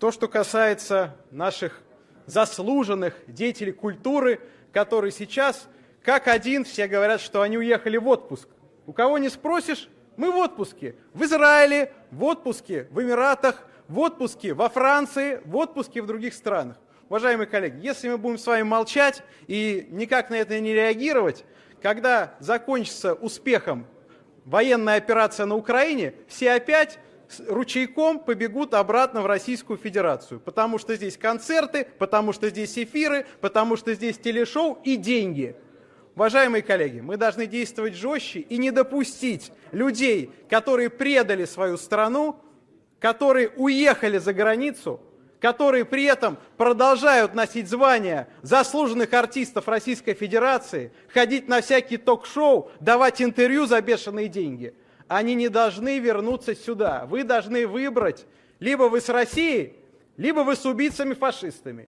То, что касается наших заслуженных деятелей культуры, которые сейчас, как один, все говорят, что они уехали в отпуск. У кого не спросишь, мы в отпуске. В Израиле, в отпуске, в Эмиратах, в отпуске, во Франции, в отпуске в других странах. Уважаемые коллеги, если мы будем с вами молчать и никак на это не реагировать, когда закончится успехом военная операция на Украине, все опять ручейком побегут обратно в Российскую Федерацию, потому что здесь концерты, потому что здесь эфиры, потому что здесь телешоу и деньги. Уважаемые коллеги, мы должны действовать жестче и не допустить людей, которые предали свою страну, которые уехали за границу, которые при этом продолжают носить звания заслуженных артистов Российской Федерации, ходить на всякие ток-шоу, давать интервью за бешеные деньги. Они не должны вернуться сюда. Вы должны выбрать, либо вы с Россией, либо вы с убийцами-фашистами.